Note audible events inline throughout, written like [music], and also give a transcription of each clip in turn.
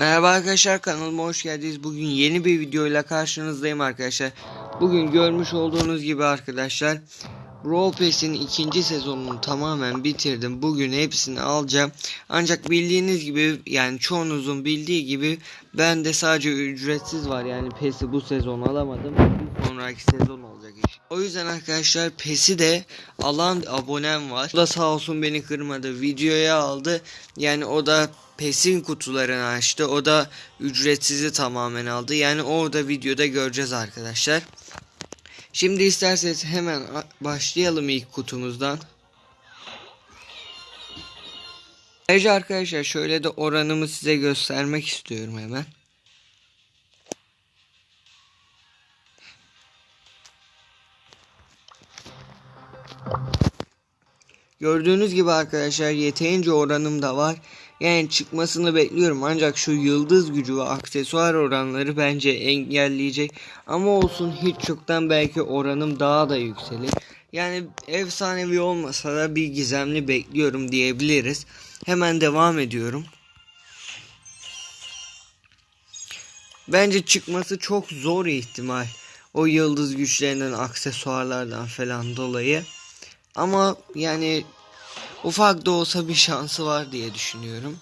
Merhaba arkadaşlar kanalıma hoş geldiniz. Bugün yeni bir videoyla karşınızdayım arkadaşlar. Bugün görmüş olduğunuz gibi arkadaşlar Brawl Pass'in ikinci sezonunu tamamen bitirdim. Bugün hepsini alacağım. Ancak bildiğiniz gibi yani çoğunuzun bildiği gibi ben de sadece ücretsiz var. Yani PES'i bu sezon alamadım. Bir sonraki sezon olacak iş. O yüzden arkadaşlar PES'i de alan abonem var. O da sağ olsun beni kırmadı. Videoya aldı. Yani o da PES'in kutularını açtı. O da ücretsizi tamamen aldı. Yani orada videoda göreceğiz arkadaşlar. Şimdi isterseniz hemen başlayalım ilk kutumuzdan. Ayrıca arkadaşlar şöyle de oranımı size göstermek istiyorum hemen. Gördüğünüz gibi arkadaşlar yeterince oranım da var. Yani çıkmasını bekliyorum ancak şu yıldız gücü ve aksesuar oranları bence engelleyecek. Ama olsun hiç çoktan belki oranım daha da yükselir. Yani efsanevi olmasa da bir gizemli bekliyorum diyebiliriz. Hemen devam ediyorum. Bence çıkması çok zor ihtimal. O yıldız güçlerinden, aksesuarlardan falan dolayı. Ama yani ufak da olsa bir şansı var diye düşünüyorum.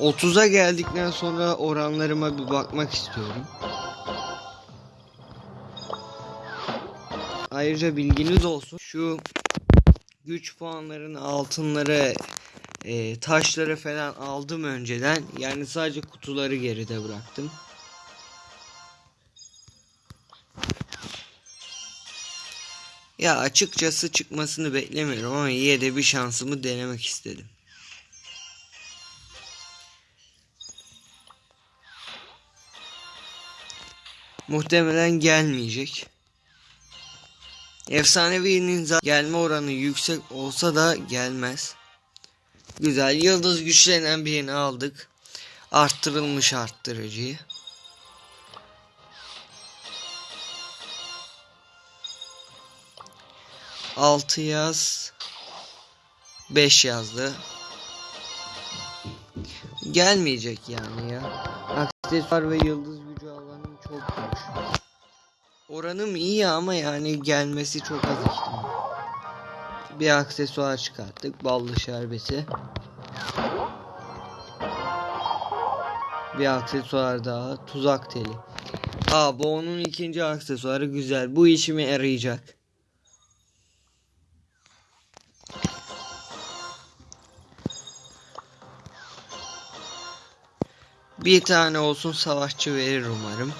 30'a geldikten sonra oranlarıma bir bakmak istiyorum. Ayrıca bilginiz olsun. Şu güç puanlarını, altınları, e, taşları falan aldım önceden. Yani sadece kutuları geride bıraktım. Ya açıkçası çıkmasını beklemiyorum ama yine de bir şansımı denemek istedim. Muhtemelen gelmeyecek. Efsanevi'nin gelme oranı yüksek olsa da gelmez. Güzel yıldız güçlenen birini aldık. Arttırılmış arttırıcıyı. Altı yaz. Beş yazdı. Gelmeyecek yani ya. Aksesuar ve yıldız gücü alanım çok boş. Oranım iyi ama yani gelmesi çok az ihtimal. Bir aksesuar çıkarttık. Ballı şerbeti. Bir aksesuar daha. Tuzak teli. Aa bu onun ikinci aksesuarı güzel. Bu işime yarayacak. Bir tane olsun savaşçı verir umarım.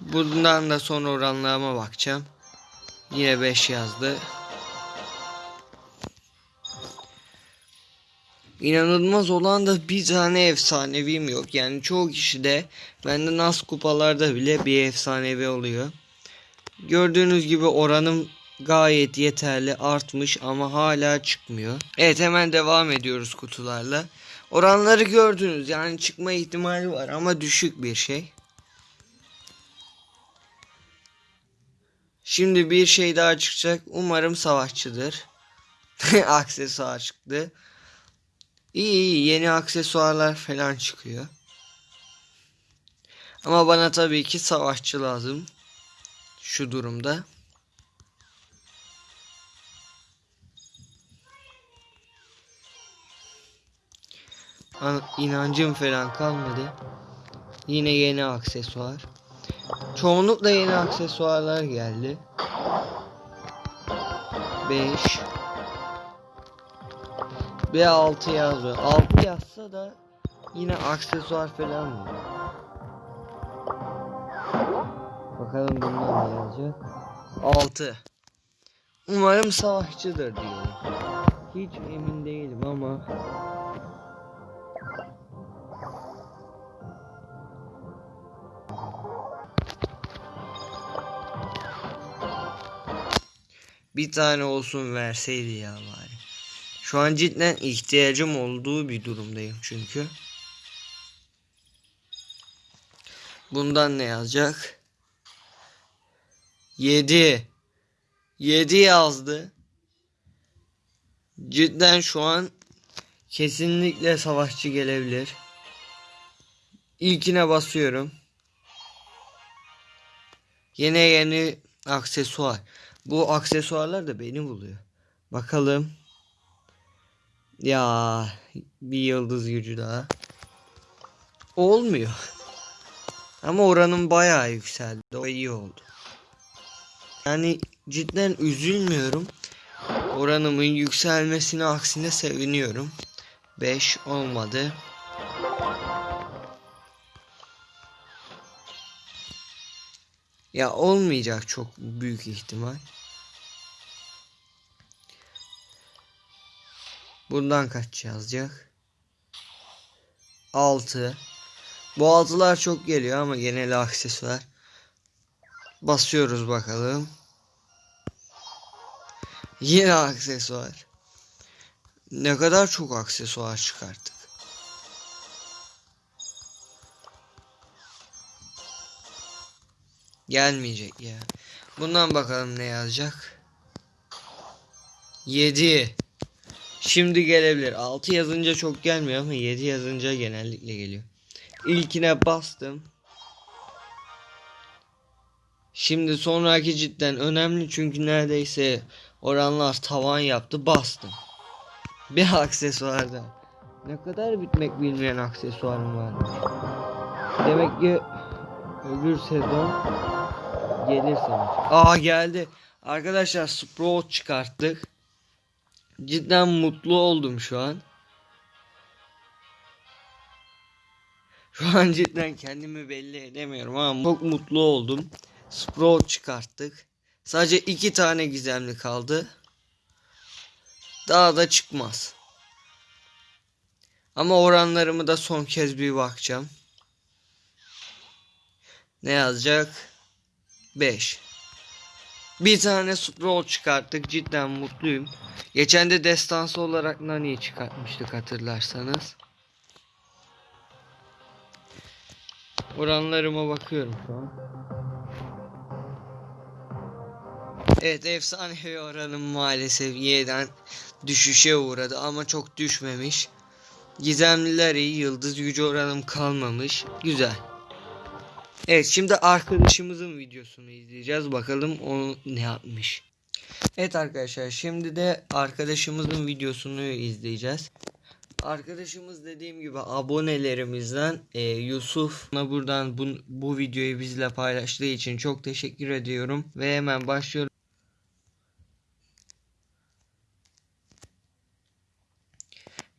Bundan da son oranlarıma bakacağım. Yine 5 yazdı. İnanılmaz olan da bir tane efsanevim yok. Yani çoğu kişi de bende nas kupalarda bile bir efsanevi oluyor. Gördüğünüz gibi oranım gayet yeterli artmış ama hala çıkmıyor. Evet hemen devam ediyoruz kutularla. Oranları gördünüz yani çıkma ihtimali var ama düşük bir şey. Şimdi bir şey daha çıkacak. Umarım savaşçıdır. [laughs] Aksesuar çıktı. İyi iyi yeni aksesuarlar falan çıkıyor. Ama bana tabii ki savaşçı lazım. Şu durumda. İnancım falan kalmadı. Yine yeni aksesuar. Çoğunlukla yeni aksesuarlar geldi. 5 ve 6 yazıyor. 6 yazsa da yine aksesuar falan mı? Bakalım bundan ne yazacak? 6 Umarım savaşçıdır diyelim. Hiç emin değilim ama Bir tane olsun verseydi ya bari. Şu an cidden ihtiyacım olduğu bir durumdayım çünkü. Bundan ne yazacak? 7 7 yazdı. Cidden şu an Kesinlikle savaşçı gelebilir. İlkine basıyorum. Yine yeni aksesuar. Bu aksesuarlar da beni buluyor. Bakalım. Ya bir yıldız gücü daha. Olmuyor. Ama oranın bayağı yükseldi. O iyi oldu. Yani cidden üzülmüyorum. Oranımın yükselmesine aksine seviniyorum. 5 olmadı. Ya olmayacak çok büyük ihtimal. Bundan kaç yazacak? 6. Bu altılar çok geliyor ama genel aksesuar. Basıyoruz bakalım. Yine aksesuar. Ne kadar çok aksesuar çıkarttık. Gelmeyecek ya. Bundan bakalım ne yazacak. 7. Şimdi gelebilir. 6 yazınca çok gelmiyor ama 7 yazınca genellikle geliyor. İlkine bastım. Şimdi sonraki cidden önemli çünkü neredeyse oranlar tavan yaptı bastım. Bir aksesuarda. Ne kadar bitmek bilmeyen aksesuarım var. Demek ki öbür sezon gelirse. Aa geldi. Arkadaşlar Sprout çıkarttık. Cidden mutlu oldum şu an. Şu an cidden kendimi belli edemiyorum ama çok mutlu oldum. Sprout çıkarttık. Sadece iki tane gizemli kaldı. Daha da çıkmaz. Ama oranlarımı da son kez bir bakacağım. Ne yazacak? 5. Bir tane Sprout çıkarttık. Cidden mutluyum. Geçen de destansı olarak Nani'yi çıkartmıştık hatırlarsanız. Oranlarıma bakıyorum şu an. Evet efsanevi oranım maalesef yeniden düşüşe uğradı ama çok düşmemiş. Gizemliler iyi yıldız gücü oranım kalmamış. Güzel. Evet şimdi arkadaşımızın videosunu izleyeceğiz. Bakalım o ne yapmış. Evet arkadaşlar şimdi de arkadaşımızın videosunu izleyeceğiz. Arkadaşımız dediğim gibi abonelerimizden e, Yusuf'na buradan bu, bu videoyu bizle paylaştığı için çok teşekkür ediyorum. Ve hemen başlıyorum.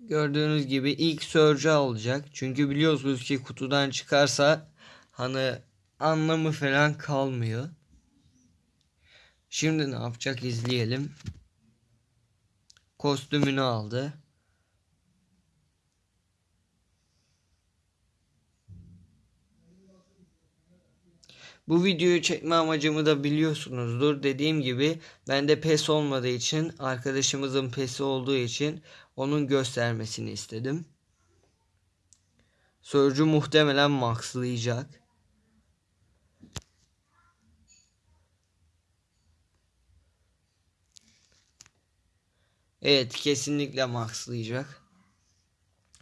Gördüğünüz gibi ilk Surge olacak. Çünkü biliyorsunuz ki kutudan çıkarsa hani anlamı falan kalmıyor. Şimdi ne yapacak izleyelim. Kostümünü aldı. Bu videoyu çekme amacımı da biliyorsunuzdur. Dediğim gibi bende pes olmadığı için arkadaşımızın pesi olduğu için onun göstermesini istedim. Sörcü muhtemelen maxlayacak. Evet kesinlikle maxlayacak.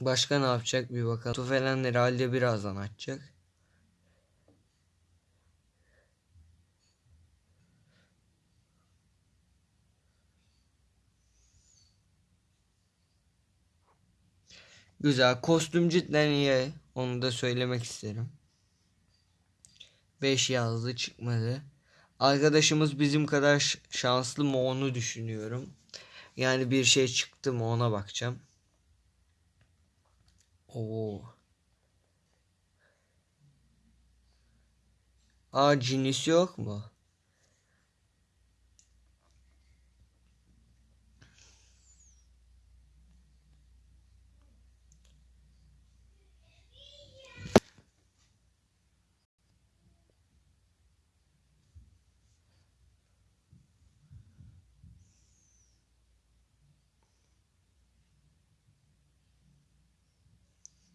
Başka ne yapacak bir bakalım. Tufelen herhalde birazdan açacak. Güzel. Kostüm cidden iyi. Onu da söylemek isterim. 5 yazdı çıkmadı. Arkadaşımız bizim kadar şanslı mı onu düşünüyorum. Yani bir şey çıktı mı ona bakacağım. Oo. Aa cinis yok mu?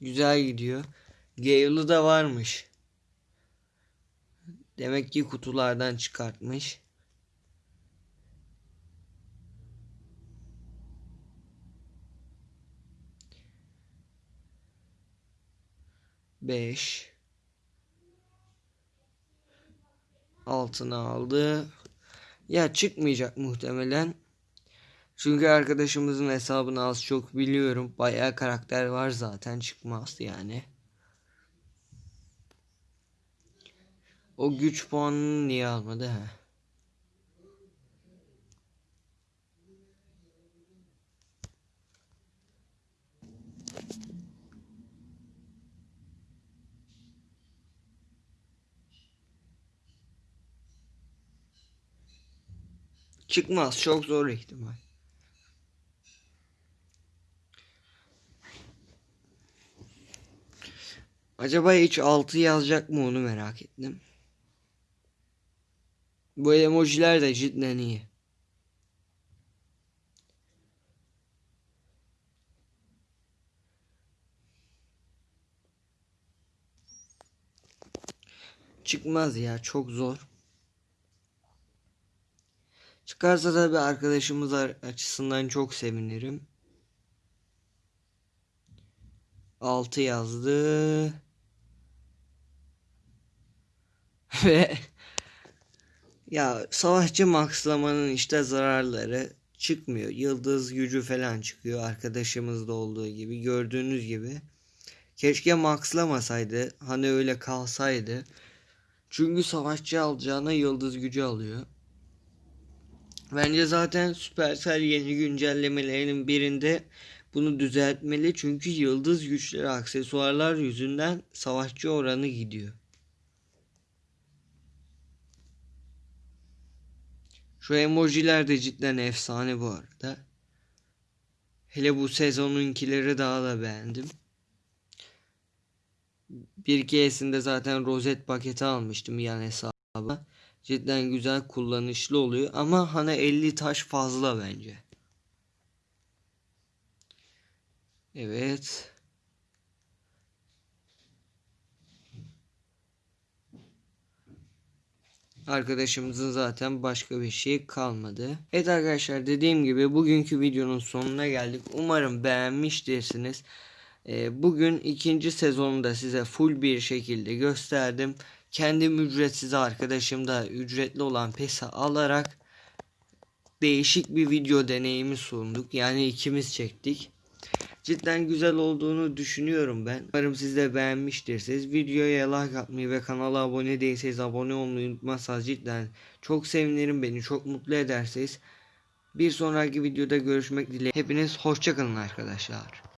Güzel gidiyor. Gale'ı da varmış. Demek ki kutulardan çıkartmış. Beş. Altına aldı. Ya çıkmayacak muhtemelen. Çünkü arkadaşımızın hesabını az çok biliyorum. Bayağı karakter var zaten çıkmaz yani. O güç puanını niye almadı ha? Çıkmaz çok zor ihtimal. Acaba hiç 6 yazacak mı onu merak ettim. Bu emojiler de cidden iyi. Çıkmaz ya çok zor. Çıkarsa da bir arkadaşımız ar- açısından çok sevinirim. 6 yazdı. [laughs] Ve ya savaşçı maxlamanın işte zararları çıkmıyor. Yıldız gücü falan çıkıyor arkadaşımızda olduğu gibi gördüğünüz gibi. Keşke maxlamasaydı. Hani öyle kalsaydı. Çünkü savaşçı alacağına yıldız gücü alıyor. Bence zaten Supercell yeni güncellemelerinin birinde bunu düzeltmeli. Çünkü yıldız güçleri aksesuarlar yüzünden savaşçı oranı gidiyor. Şu emojiler de cidden efsane bu arada. Hele bu sezonunkileri daha da beğendim. Bir keresinde zaten rozet paketi almıştım yan hesaba. Cidden güzel kullanışlı oluyor ama hani 50 taş fazla bence. Evet. Arkadaşımızın zaten başka bir şey kalmadı. Evet arkadaşlar dediğim gibi bugünkü videonun sonuna geldik. Umarım beğenmiştirsiniz. Ee, bugün ikinci sezonu da size full bir şekilde gösterdim. Kendim ücretsiz arkadaşım da ücretli olan PES'i alarak değişik bir video deneyimi sunduk. Yani ikimiz çektik. Cidden güzel olduğunu düşünüyorum ben. Umarım siz de beğenmiştirsiniz. Videoya like atmayı ve kanala abone değilseniz abone olmayı unutmazsanız cidden çok sevinirim beni çok mutlu edersiniz. Bir sonraki videoda görüşmek dileğiyle. Hepiniz hoşçakalın arkadaşlar.